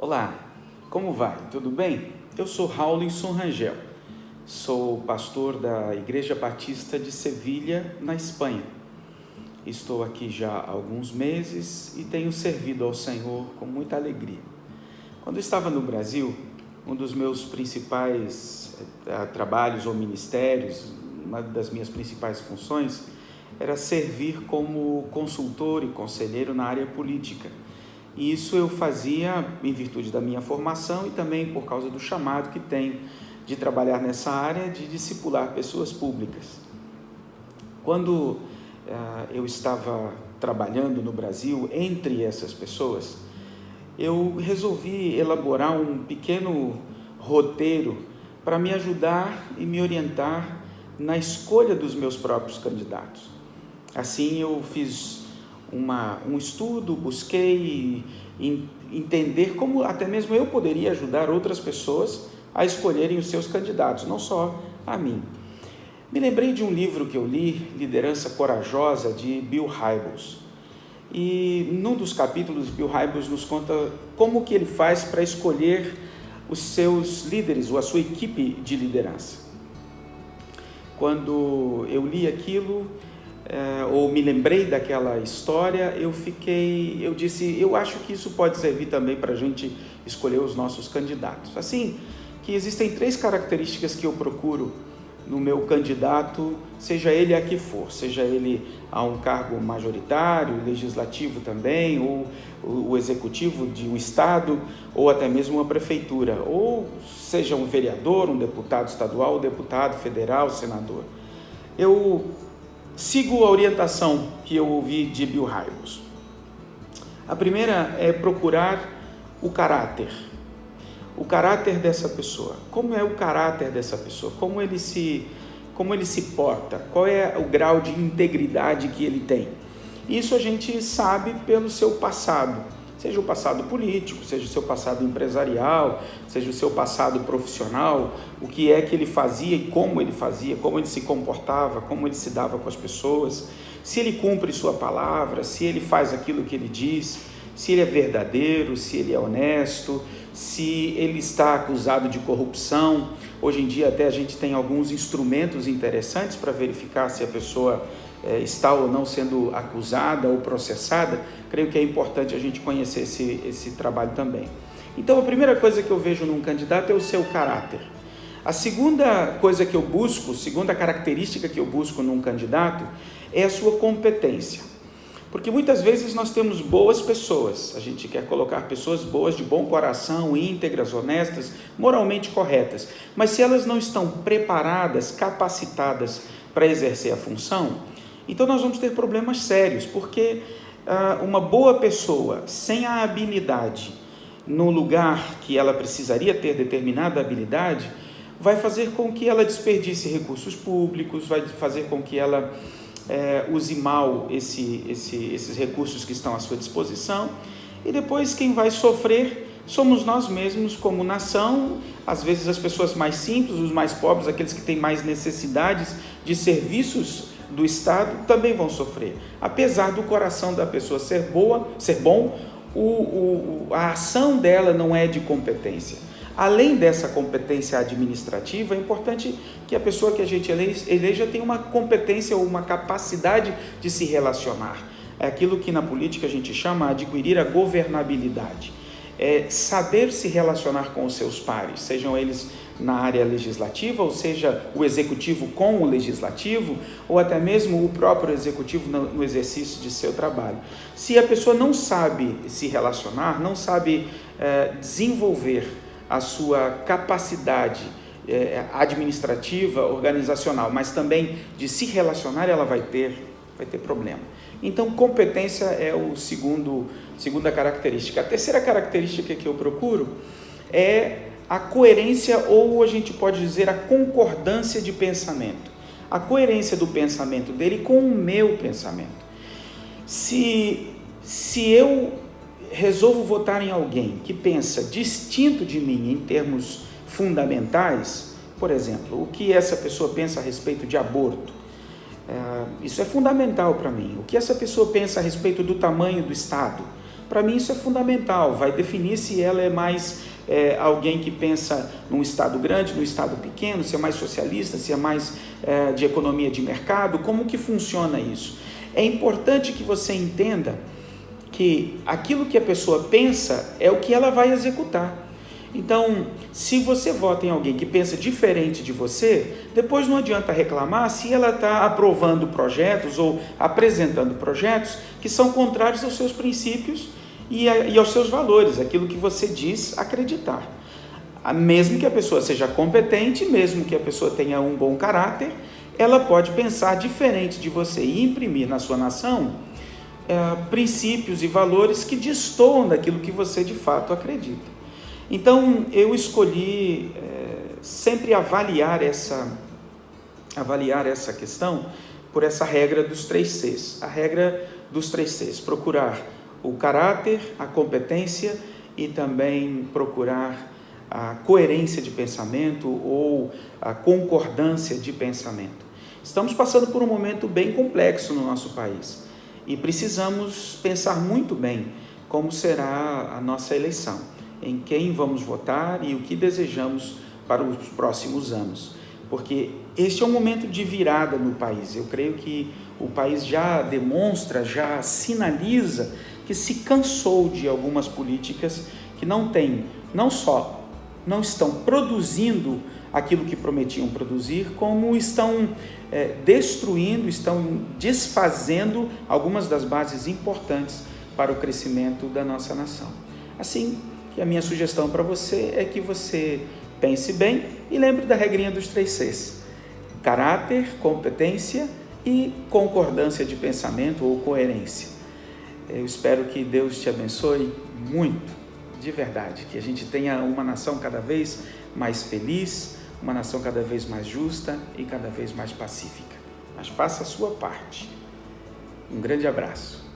Olá, como vai? Tudo bem? Eu sou Raulinson Rangel, sou pastor da Igreja Batista de Sevilha, na Espanha. Estou aqui já há alguns meses e tenho servido ao Senhor com muita alegria. Quando estava no Brasil, um dos meus principais eh, trabalhos ou ministérios, uma das minhas principais funções, era servir como consultor e conselheiro na área política e isso eu fazia em virtude da minha formação e também por causa do chamado que tenho de trabalhar nessa área de discipular pessoas públicas. Quando uh, eu estava trabalhando no Brasil entre essas pessoas, eu resolvi elaborar um pequeno roteiro para me ajudar e me orientar na escolha dos meus próprios candidatos. Assim, eu fiz uma, um estudo, busquei entender como até mesmo eu poderia ajudar outras pessoas a escolherem os seus candidatos, não só a mim. Me lembrei de um livro que eu li, Liderança Corajosa, de Bill Hybels. E num dos capítulos, Bill Hybels nos conta como que ele faz para escolher os seus líderes ou a sua equipe de liderança. Quando eu li aquilo, ou me lembrei daquela história, eu fiquei, eu disse, eu acho que isso pode servir também para a gente escolher os nossos candidatos. Assim, que existem três características que eu procuro no meu candidato, seja ele a que for, seja ele a um cargo majoritário, legislativo também, ou o executivo de um estado, ou até mesmo uma prefeitura, ou seja um vereador, um deputado estadual, deputado federal, senador. Eu sigo a orientação que eu ouvi de Bill Hybels. A primeira é procurar o caráter. O caráter dessa pessoa. Como é o caráter dessa pessoa? Como ele se, como ele se porta? Qual é o grau de integridade que ele tem? Isso a gente sabe pelo seu passado seja o passado político, seja o seu passado empresarial, seja o seu passado profissional, o que é que ele fazia e como ele fazia, como ele se comportava, como ele se dava com as pessoas, se ele cumpre sua palavra, se ele faz aquilo que ele diz, se ele é verdadeiro, se ele é honesto, se ele está acusado de corrupção. Hoje em dia até a gente tem alguns instrumentos interessantes para verificar se a pessoa é, está ou não sendo acusada ou processada, creio que é importante a gente conhecer esse, esse trabalho também. Então, a primeira coisa que eu vejo num candidato é o seu caráter. A segunda coisa que eu busco, segunda característica que eu busco num candidato, é a sua competência. Porque muitas vezes nós temos boas pessoas, a gente quer colocar pessoas boas, de bom coração, íntegras, honestas, moralmente corretas, mas se elas não estão preparadas, capacitadas para exercer a função, então nós vamos ter problemas sérios, porque ah, uma boa pessoa sem a habilidade no lugar que ela precisaria ter determinada habilidade, vai fazer com que ela desperdice recursos públicos, vai fazer com que ela é, use mal esse, esse, esses recursos que estão à sua disposição, e depois quem vai sofrer somos nós mesmos como nação, às vezes as pessoas mais simples, os mais pobres, aqueles que têm mais necessidades de serviços do Estado também vão sofrer. Apesar do coração da pessoa ser boa, ser bom, o, o, a ação dela não é de competência. Além dessa competência administrativa, é importante que a pessoa que a gente eleja tenha uma competência ou uma capacidade de se relacionar. É aquilo que na política a gente chama adquirir a governabilidade. É saber se relacionar com os seus pares, sejam eles na área legislativa, ou seja, o executivo com o legislativo, ou até mesmo o próprio executivo no, exercício de seu trabalho. Se a pessoa não sabe se relacionar, não sabe é, desenvolver a sua capacidade é, administrativa, organizacional, mas também de se relacionar, ela vai ter, vai ter problema. Então, competência é o segundo, segunda característica. A terceira característica que eu procuro é a coerência ou a gente pode dizer a concordância de pensamento. A coerência do pensamento dele com o meu pensamento. Se, se eu resolvo votar em alguém que pensa distinto de mim em termos fundamentais, por exemplo, o que essa pessoa pensa a respeito de aborto, é, isso é fundamental para mim. O que essa pessoa pensa a respeito do tamanho do Estado, para mim isso é fundamental, vai definir se ela é mais é, alguém que pensa num Estado grande, num Estado pequeno, se é mais socialista, se é mais é, de economia de mercado, como que funciona isso? É importante que você entenda que aquilo que a pessoa pensa é o que ela vai executar. Então, se você vota em alguém que pensa diferente de você, depois não adianta reclamar se ela está aprovando projetos ou apresentando projetos que são contrários aos seus princípios e, a, e aos seus valores, aquilo que você diz acreditar. Mesmo que a pessoa seja competente, mesmo que a pessoa tenha um bom caráter, ela pode pensar diferente de você e imprimir na sua nação é, princípios e valores que destoam daquilo que você de fato acredita. Então eu escolhi é, sempre avaliar essa, avaliar essa questão por essa regra dos três Cs. A regra dos três Cs: procurar o caráter, a competência e também procurar a coerência de pensamento ou a concordância de pensamento. Estamos passando por um momento bem complexo no nosso país e precisamos pensar muito bem como será a nossa eleição em quem vamos votar e o que desejamos para os próximos anos. Porque este é um momento de virada no país. Eu creio que o país já demonstra, já sinaliza que se cansou de algumas políticas que não têm, não só não estão produzindo aquilo que prometiam produzir, como estão é, destruindo, estão desfazendo algumas das bases importantes para o crescimento da nossa nação. Assim, e a minha sugestão para você é que você pense bem e lembre da regrinha dos três Cs: caráter, competência e concordância de pensamento ou coerência. Eu espero que Deus te abençoe muito, de verdade, que a gente tenha uma nação cada vez mais feliz, uma nação cada vez mais justa e cada vez mais pacífica. Mas faça a sua parte. Um grande abraço.